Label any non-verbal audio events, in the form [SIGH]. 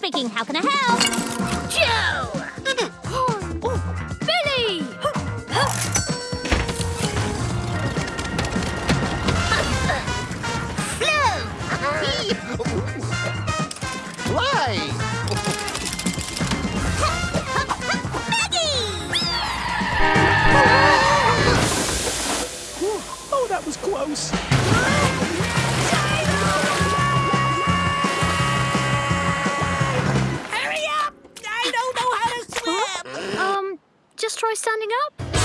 Speaking. How can I help? Joe! [GASPS] Oh, Billy! Fly! [LAUGHS] try standing up?